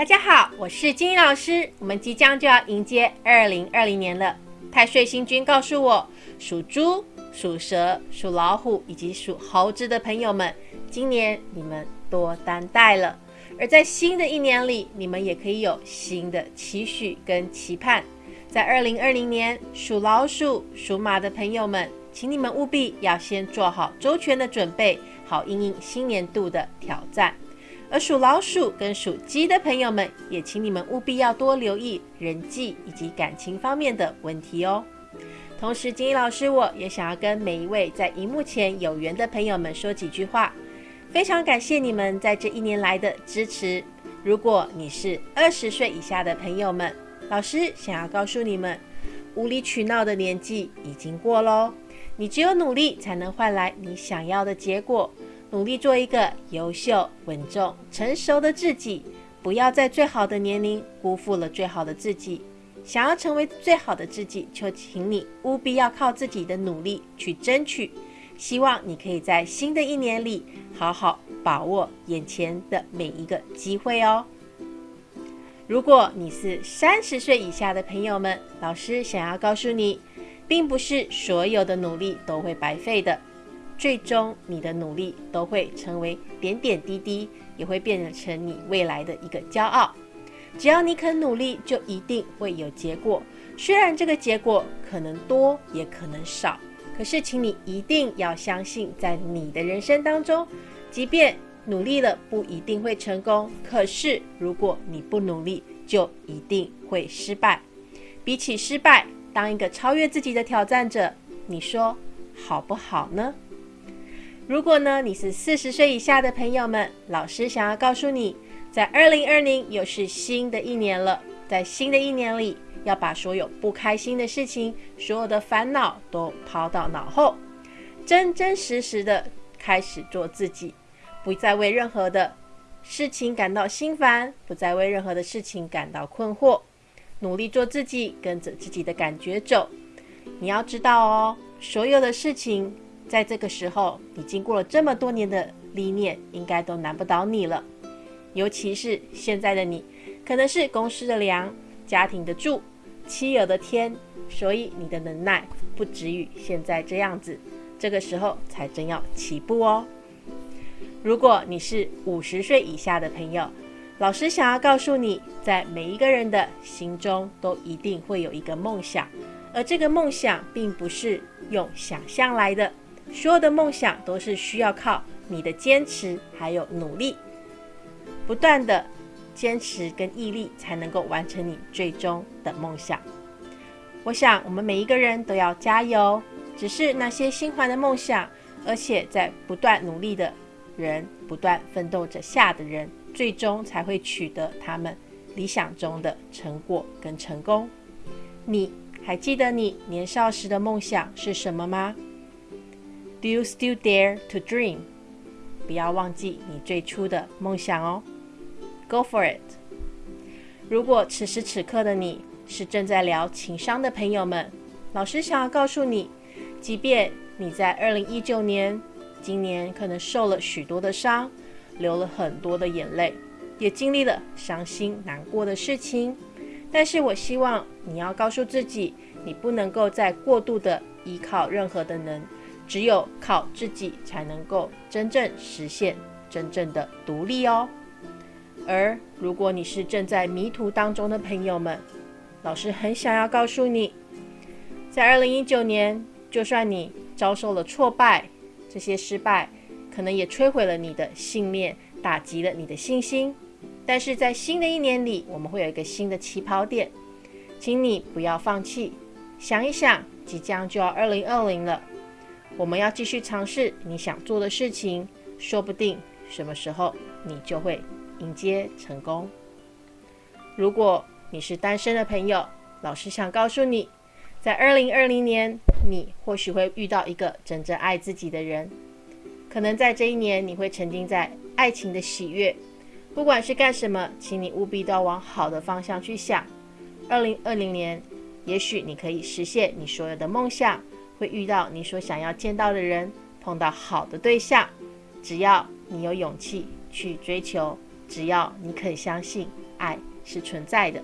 大家好，我是金英老师。我们即将就要迎接二零二零年了。太岁星君告诉我，属猪、属蛇、属老虎以及属猴子的朋友们，今年你们多担待了。而在新的一年里，你们也可以有新的期许跟期盼。在二零二零年，属老鼠、属马的朋友们，请你们务必要先做好周全的准备，好应应新年度的挑战。而属老鼠跟属鸡的朋友们，也请你们务必要多留意人际以及感情方面的问题哦。同时，金老师我也想要跟每一位在荧幕前有缘的朋友们说几句话，非常感谢你们在这一年来的支持。如果你是二十岁以下的朋友们，老师想要告诉你们，无理取闹的年纪已经过喽。你只有努力，才能换来你想要的结果。努力做一个优秀、稳重、成熟的自己，不要在最好的年龄辜负了最好的自己。想要成为最好的自己，就请你务必要靠自己的努力去争取。希望你可以在新的一年里好好把握眼前的每一个机会哦。如果你是三十岁以下的朋友们，老师想要告诉你，并不是所有的努力都会白费的。最终，你的努力都会成为点点滴滴，也会变成你未来的一个骄傲。只要你肯努力，就一定会有结果。虽然这个结果可能多，也可能少，可是，请你一定要相信，在你的人生当中，即便努力了不一定会成功，可是如果你不努力，就一定会失败。比起失败，当一个超越自己的挑战者，你说好不好呢？如果呢，你是四十岁以下的朋友们，老师想要告诉你，在二零二零又是新的一年了，在新的一年里，要把所有不开心的事情、所有的烦恼都抛到脑后，真真实实的开始做自己，不再为任何的事情感到心烦，不再为任何的事情感到困惑，努力做自己，跟着自己的感觉走。你要知道哦，所有的事情。在这个时候，你经过了这么多年的历练，应该都难不倒你了。尤其是现在的你，可能是公司的粮、家庭的住、妻儿的天，所以你的能耐不止于现在这样子。这个时候才真要起步哦。如果你是五十岁以下的朋友，老师想要告诉你，在每一个人的心中都一定会有一个梦想，而这个梦想并不是用想象来的。所有的梦想都是需要靠你的坚持，还有努力，不断的坚持跟毅力，才能够完成你最终的梦想。我想我们每一个人都要加油。只是那些心怀的梦想，而且在不断努力的人，不断奋斗着下的人，最终才会取得他们理想中的成果跟成功。你还记得你年少时的梦想是什么吗？Do you still dare to dream？不要忘记你最初的梦想哦。Go for it！如果此时此刻的你是正在聊情商的朋友们，老师想要告诉你，即便你在二零一九年，今年可能受了许多的伤，流了很多的眼泪，也经历了伤心难过的事情，但是我希望你要告诉自己，你不能够再过度的依靠任何的人。只有靠自己才能够真正实现真正的独立哦。而如果你是正在迷途当中的朋友们，老师很想要告诉你，在二零一九年，就算你遭受了挫败，这些失败可能也摧毁了你的信念，打击了你的信心。但是在新的一年里，我们会有一个新的起跑点，请你不要放弃。想一想，即将就要二零二零了。我们要继续尝试你想做的事情，说不定什么时候你就会迎接成功。如果你是单身的朋友，老师想告诉你，在二零二零年，你或许会遇到一个真正爱自己的人。可能在这一年，你会沉浸在爱情的喜悦。不管是干什么，请你务必都要往好的方向去想。二零二零年，也许你可以实现你所有的梦想。会遇到你所想要见到的人，碰到好的对象。只要你有勇气去追求，只要你肯相信，爱是存在的。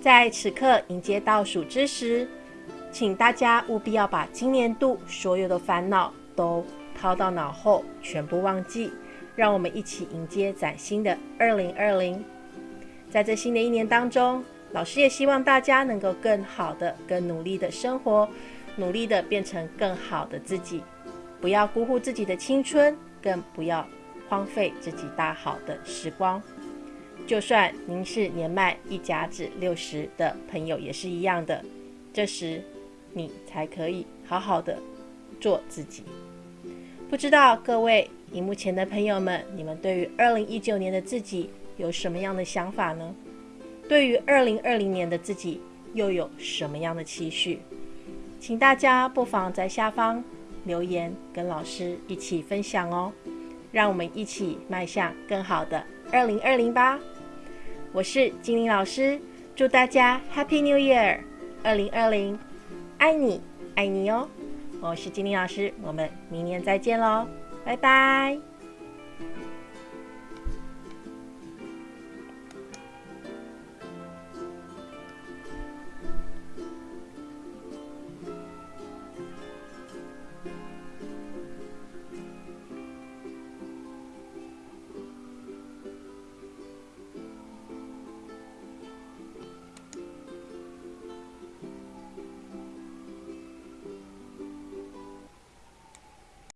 在此刻迎接倒数之时，请大家务必要把今年度所有的烦恼都抛到脑后，全部忘记。让我们一起迎接崭新的二零二零。在这新的一年当中，老师也希望大家能够更好的、更努力的生活，努力的变成更好的自己。不要辜负自己的青春，更不要荒废自己大好的时光。就算您是年迈一甲子六十的朋友，也是一样的。这时，你才可以好好的做自己。不知道各位荧幕前的朋友们，你们对于二零一九年的自己有什么样的想法呢？对于二零二零年的自己又有什么样的期许？请大家不妨在下方留言，跟老师一起分享哦。让我们一起迈向更好的二零二零吧！我是精灵老师，祝大家 Happy New Year！二零二零，爱你，爱你哦！我是精灵老师，我们明年再见喽，拜拜。